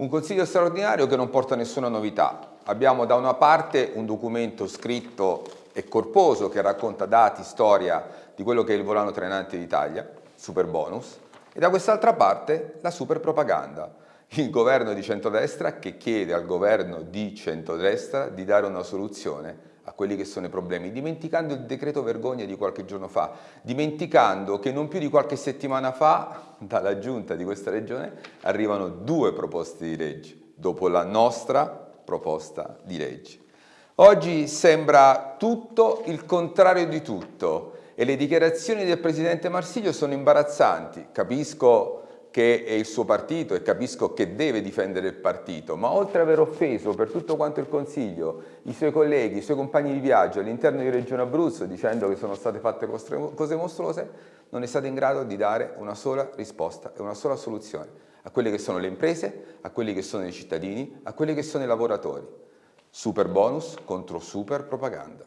Un consiglio straordinario che non porta nessuna novità. Abbiamo da una parte un documento scritto e corposo che racconta dati, storia di quello che è il volano trainante d'Italia, super bonus, e da quest'altra parte la super propaganda, il governo di centrodestra che chiede al governo di centrodestra di dare una soluzione a quelli che sono i problemi, dimenticando il decreto vergogna di qualche giorno fa, dimenticando che non più di qualche settimana fa dalla giunta di questa regione arrivano due proposte di legge, dopo la nostra proposta di legge. Oggi sembra tutto il contrario di tutto e le dichiarazioni del Presidente Marsiglio sono imbarazzanti, capisco che è il suo partito e capisco che deve difendere il partito, ma oltre ad aver offeso per tutto quanto il Consiglio, i suoi colleghi, i suoi compagni di viaggio all'interno di Regione Abruzzo dicendo che sono state fatte cose mostruose, non è stato in grado di dare una sola risposta e una sola soluzione a quelle che sono le imprese, a quelli che sono i cittadini, a quelli che sono i lavoratori. Super bonus contro super propaganda.